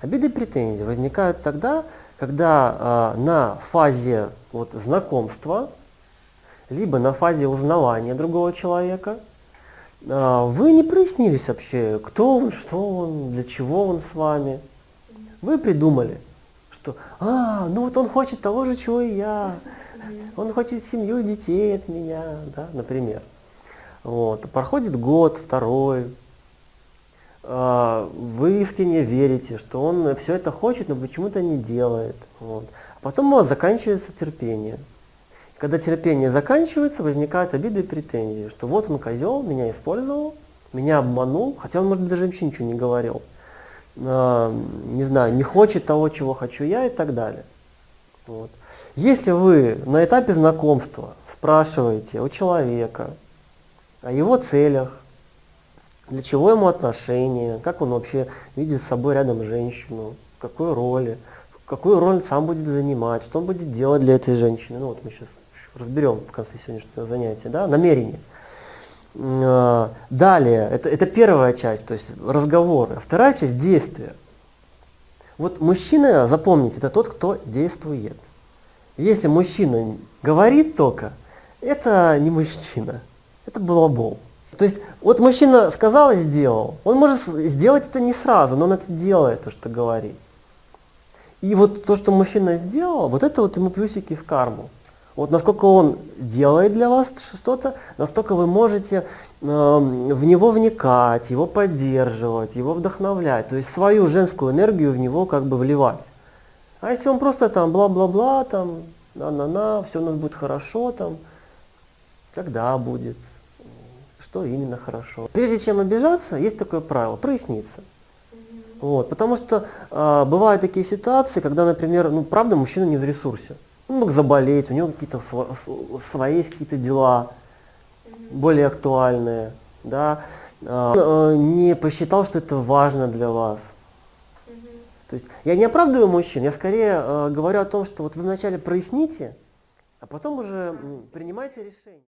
Обиды и претензии возникают тогда, когда э, на фазе вот, знакомства, либо на фазе узнавания другого человека, э, вы не прояснились вообще, кто он, что он, для чего он с вами. Вы придумали, что, а, ну вот он хочет того же, чего и я, он хочет семью и детей от меня, да, например. Вот. Проходит год, второй, вы искренне верите, что он все это хочет, но почему-то не делает. Вот. А потом у вас заканчивается терпение. Когда терпение заканчивается, возникают обиды и претензии, что вот он козел, меня использовал, меня обманул, хотя он, может быть, даже вообще ничего не говорил. А, не знаю, не хочет того, чего хочу я и так далее. Вот. Если вы на этапе знакомства спрашиваете у человека о его целях, для чего ему отношения, как он вообще видит с собой рядом женщину, в какой роли, какую роль сам будет занимать, что он будет делать для этой женщины. Ну вот мы сейчас разберем в конце сегодняшнего занятия, да, намерение. А, далее, это, это первая часть, то есть разговоры. А вторая часть – действия. Вот мужчина, запомните, это тот, кто действует. Если мужчина говорит только, это не мужчина, это балабол. То есть, вот мужчина сказал и сделал. Он может сделать это не сразу, но он это делает, то, что говорит. И вот то, что мужчина сделал, вот это вот ему плюсики в карму. Вот насколько он делает для вас что-то, настолько вы можете э, в него вникать, его поддерживать, его вдохновлять. То есть свою женскую энергию в него как бы вливать. А если он просто там бла-бла-бла, там, на-на-на, все у нас будет хорошо, там, когда будет, что именно хорошо. Прежде чем обижаться, есть такое правило – проясниться. Вот, потому что э, бывают такие ситуации, когда, например, ну правда мужчина не в ресурсе. Он мог заболеть, у него какие-то свои есть какие-то дела более актуальные, да, э, э, не посчитал, что это важно для вас. То есть я не оправдываю мужчин, я скорее э, говорю о том, что вот вы вначале проясните, а потом уже принимайте решение.